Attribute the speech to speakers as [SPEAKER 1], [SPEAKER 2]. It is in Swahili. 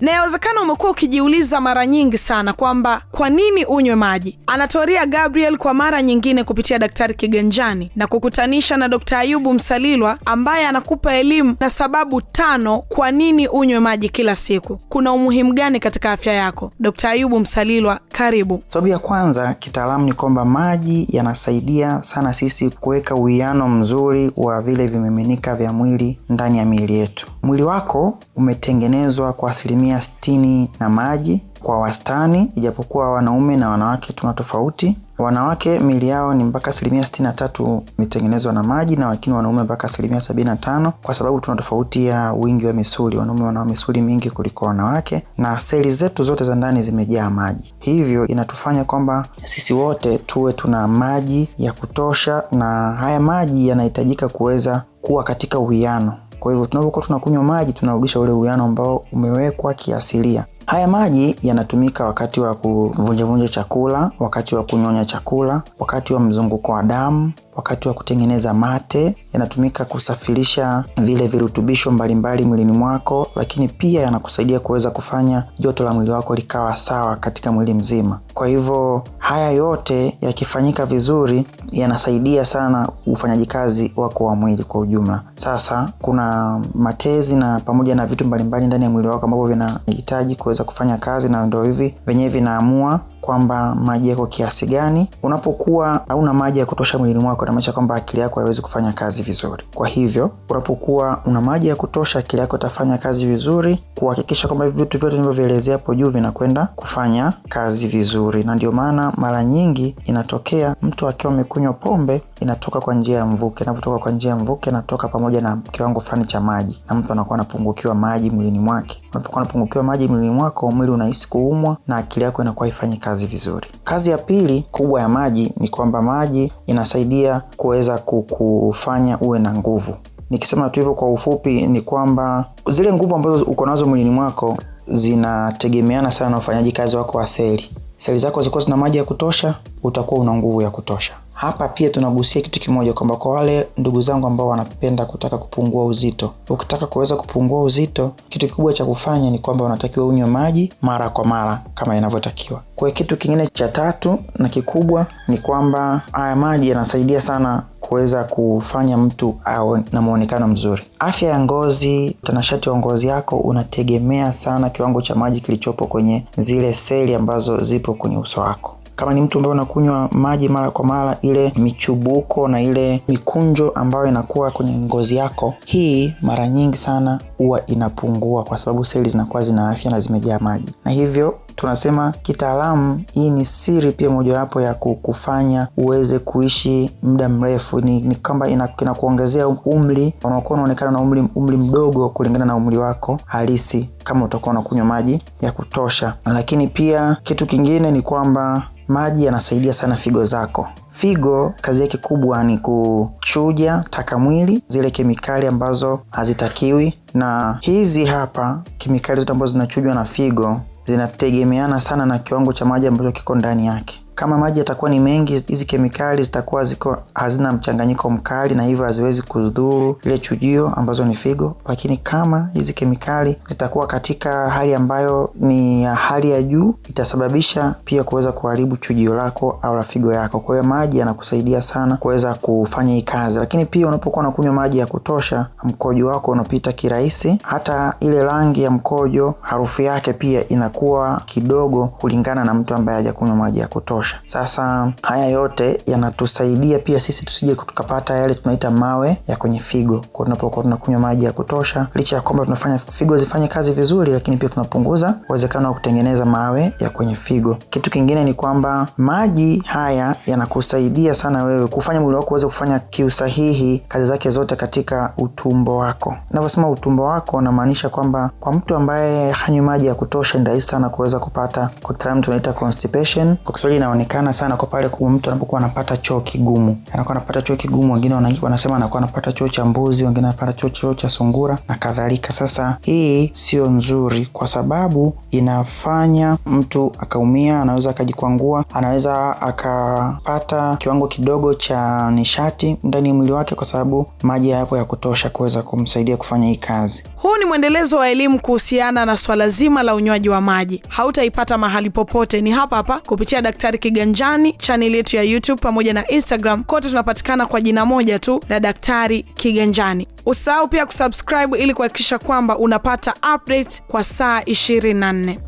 [SPEAKER 1] na yawezekana umekuwa ukijiuliza mara nyingi sana kwamba kwa nini unywe maji. Anatoria Gabriel kwa mara nyingine kupitia Daktari Kiganjani na kukutanisha na Dkt. Ayubu Msalilwa ambaye anakupa elimu na sababu tano kwa nini unywe maji kila siku. Kuna umuhimu gani katika afya yako? Dkt. Ayubu Msalilwa, karibu.
[SPEAKER 2] Sababu ya kwanza kitaalamu ni kwamba maji yanasaidia sana sisi kuweka uwiano mzuri wa vile vimiminika vya mwili ndani ya miili yetu. Mwili wako umetengenezwa kwa asilimia sitini na maji kwa wastani, ijapokuwa wanaume na wanawake tuna tofauti. Wanawake miili yao ni mpaka asilimia sitini na tatu imetengenezwa na maji na lakini wanaume mpaka asilimia sabini na tano kwa sababu tuna tofauti ya wingi wa misuli. Wanaume wana misuli mingi kuliko wanawake, na seli zetu zote za ndani zimejaa maji, hivyo inatufanya kwamba sisi wote tuwe tuna maji ya kutosha, na haya maji yanahitajika kuweza kuwa katika uwiano. Kwa hivyo tunapokuwa tunakunywa maji tunarudisha ule uwiano ambao umewekwa kiasilia. Haya maji yanatumika wakati wa kuvunjavunja chakula, wakati wa kunyonya chakula, wakati wa mzunguko wa damu, wakati wa kutengeneza mate. Yanatumika kusafirisha vile virutubisho mbalimbali mwilini mwako, lakini pia yanakusaidia kuweza kufanya joto la mwili wako likawa sawa katika mwili mzima. Kwa hivyo haya yote yakifanyika vizuri, yanasaidia sana ufanyaji kazi wako wa mwili kwa ujumla. Sasa kuna matezi na pamoja na vitu mbalimbali ndani ya mwili wako ambavyo vinahitaji kuweza kufanya kazi, na ndio hivi venyewe vinaamua kwamba maji yako kiasi gani. Unapokuwa hauna maji ya kutosha mwilini mwako, inamaanisha kwamba akili yako haiwezi kufanya kazi vizuri. Kwa hivyo unapokuwa una maji ya kutosha, akili yako itafanya kazi vizuri, kuhakikisha kwamba vitu vyote nilivyovielezea hapo juu vinakwenda kufanya kazi vizuri. Na ndio maana mara nyingi inatokea mtu akiwa amekunywa pombe, inatoka kwa njia ya mvuke. Inavyotoka kwa njia ya mvuke, inatoka pamoja na kiwango fulani cha maji, na mtu anakuwa anapungukiwa maji mwilini mwake. Unapokuwa unapungukiwa maji mwilini mwako, mwili unahisi kuumwa na akili yako inakuwa haifanyi kazi vizuri. Kazi ya pili kubwa ya maji ni kwamba maji inasaidia kuweza kukufanya uwe na nguvu. Nikisema tu hivyo kwa ufupi, ni kwamba zile nguvu ambazo uko nazo mwilini mwako zinategemeana sana na ufanyaji kazi wako wa seli. Seli zako zikuwa zina maji ya kutosha, utakuwa una nguvu ya kutosha. Hapa pia tunagusia kitu kimoja kwamba kwa wale ndugu zangu ambao wanapenda kutaka kupungua uzito, ukitaka kuweza kupungua uzito, kitu kikubwa cha kufanya ni kwamba unatakiwa unywe maji mara kwa mara kama inavyotakiwa. Kwa kitu kingine cha tatu na kikubwa ni kwamba haya maji yanasaidia sana kuweza kufanya mtu awe na muonekano mzuri. Afya ya ngozi, utanashati wa ngozi yako unategemea sana kiwango cha maji kilichopo kwenye zile seli ambazo zipo kwenye uso wako. Kama ni mtu ambaye unakunywa maji mara kwa mara, ile michubuko na ile mikunjo ambayo inakuwa kwenye ngozi yako, hii mara nyingi sana huwa inapungua, kwa sababu seli zinakuwa zina afya na zimejaa maji, na hivyo tunasema kitaalamu, hii ni siri pia mojawapo ya kufanya uweze kuishi muda mrefu. Ni, ni kwamba inakuongezea umri, unakuwa unaonekana na umri, umri mdogo kulingana na umri wako halisi kama utakuwa unakunywa maji ya kutosha. Lakini pia kitu kingine ni kwamba maji yanasaidia sana figo zako. Figo kazi yake kubwa ni kuchuja taka mwili, zile kemikali ambazo hazitakiwi, na hizi hapa kemikali zote ambazo zinachujwa na figo zinategemeana sana na kiwango cha maji ambacho kiko ndani yake. Kama maji yatakuwa ni mengi, hizi kemikali zitakuwa ziko hazina mchanganyiko mkali, na hivyo haziwezi kudhuru ile chujio ambazo ni figo. Lakini kama hizi kemikali zitakuwa katika hali ambayo ni ya hali ya juu, itasababisha pia kuweza kuharibu chujio lako au la figo yako. Kwa hiyo maji yanakusaidia sana kuweza kufanya hii kazi, lakini pia unapokuwa unakunywa maji ya kutosha, mkojo wako unapita kirahisi. Hata ile rangi ya mkojo, harufu yake pia inakuwa kidogo kulingana na mtu ambaye hajakunywa maji ya kutosha. Sasa haya yote yanatusaidia pia sisi tusije tukapata yale tunaita mawe ya kwenye figo, kwa tunapokuwa tunakunywa maji ya kutosha. Licha ya kwamba tunafanya figo zifanye kazi vizuri, lakini pia tunapunguza uwezekano wa kutengeneza mawe ya kwenye figo. Kitu kingine ni kwamba maji haya yanakusaidia sana wewe kufanya mwili wako uweze kufanya kiusahihi kazi zake zote katika utumbo wako. Navyosema utumbo wako, namaanisha kwamba kwa mtu ambaye hanywi maji ya kutosha, ni rahisi sana kuweza kupata, kwa kitaalamu tunaita constipation, kwa Kiswahili yanaonekana sana kwa pale kwa mtu anapokuwa anapata choo kigumu, anakuwa anapata choo kigumu. Wengine wana- wanasema anakuwa anapata choo cha mbuzi, wengine anapata choo cha sungura na kadhalika. Sasa hii sio nzuri, kwa sababu inafanya mtu akaumia, anaweza akajikwangua, anaweza akapata kiwango kidogo cha nishati ndani ya mwili wake, kwa sababu maji hayapo ya kutosha kuweza kumsaidia kufanya hii kazi.
[SPEAKER 1] Huu ni mwendelezo wa elimu kuhusiana na swala zima la unywaji wa maji. Hautaipata mahali popote, ni hapa hapa kupitia Daktari Kiganjani, chaneli yetu ya YouTube pamoja na Instagram. Kote tunapatikana kwa jina moja tu la Daktari Kiganjani. Usahau pia kusubscribe ili kuhakikisha kwamba unapata updates kwa saa 24.